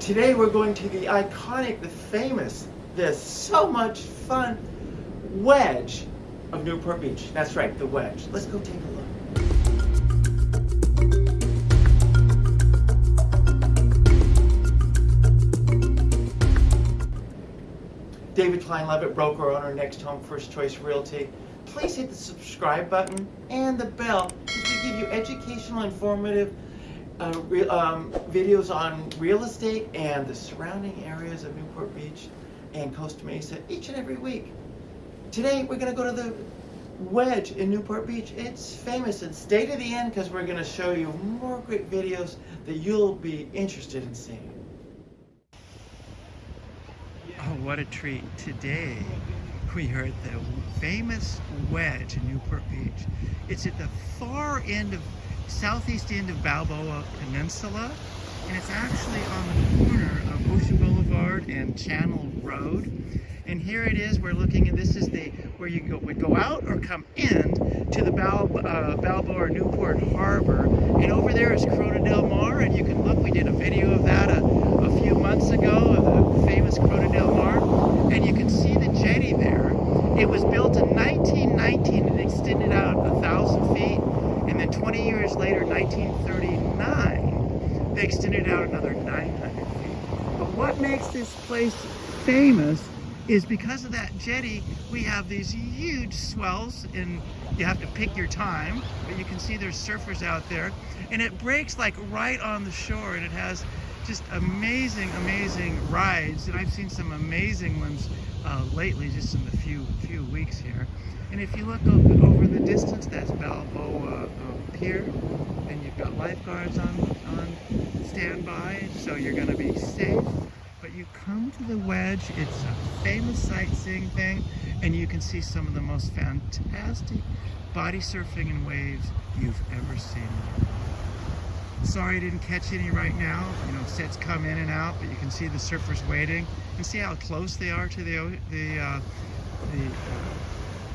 Today we're going to the iconic, the famous, the so much fun wedge of Newport Beach. That's right, the wedge. Let's go take a look. David Klein Levitt, broker owner, Next Home First Choice Realty. Please hit the subscribe button and the bell as we give you educational, informative uh, re um, videos on real estate and the surrounding areas of Newport Beach and Costa Mesa each and every week. Today we're going to go to the Wedge in Newport Beach. It's famous and stay to the end because we're going to show you more great videos that you'll be interested in seeing. Oh, what a treat. Today we are at the famous Wedge in Newport Beach. It's at the far end of southeast end of Balboa Peninsula, and it's actually on the corner of Ocean Boulevard and Channel Road. And here it is, we're looking at, this is the, where you go, would go out or come in to the Bal, uh, Balboa Newport Harbor. And over there is Corona Del Mar, and you can look, we did a video of that a, a few months ago, of the famous Corona Del Mar. And you can see the jetty there. It was built in 1919 and extended out a thousand feet and then 20 years later, 1939, they extended out another 900 feet. But what makes this place famous is because of that jetty, we have these huge swells and you have to pick your time, but you can see there's surfers out there and it breaks like right on the shore and it has just amazing, amazing rides and I've seen some amazing ones uh, lately, just in the few few weeks here. And if you look over the distance, that's Balboa uh, Pier, and you've got lifeguards on, on standby, so you're going to be safe. But you come to the Wedge, it's a famous sightseeing thing, and you can see some of the most fantastic body surfing and waves you've ever seen. Sorry I didn't catch any right now. You know, sets come in and out, but you can see the surfers waiting. And see how close they are to the the uh, the, uh,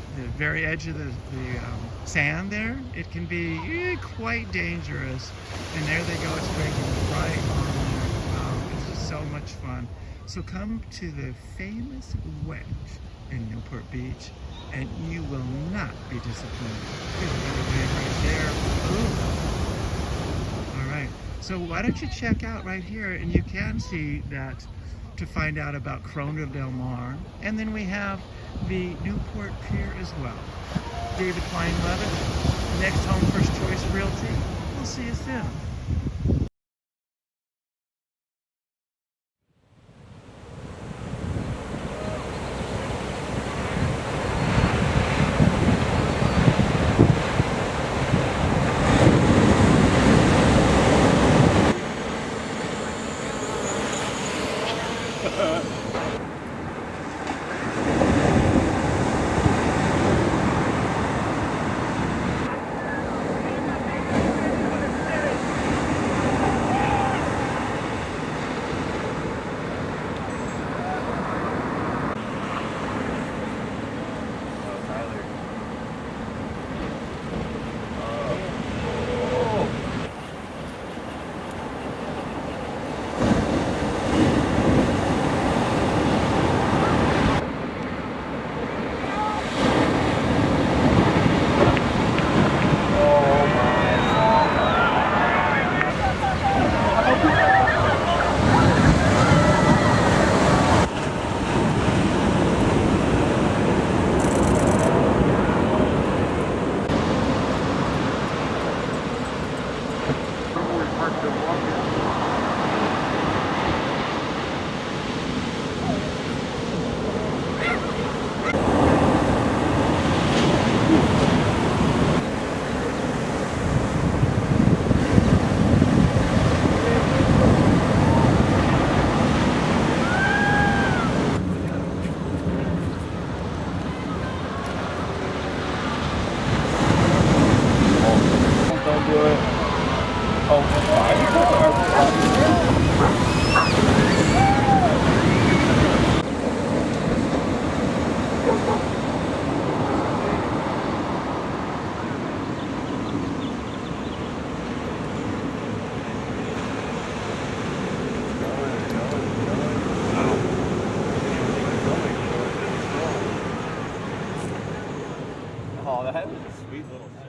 the very edge of the, the um, sand there. It can be eh, quite dangerous. And there they go, it's breaking right on there. Um, it's just so much fun. So come to the famous wedge in Newport Beach and you will not be disappointed. There's another wave right there. Ooh. All right, so why don't you check out right here and you can see that to find out about Corona Del Mar. And then we have the Newport Pier as well. David Klein Levitt, Next Home First Choice Realty. We'll see you soon. Oh, that was a sweet little.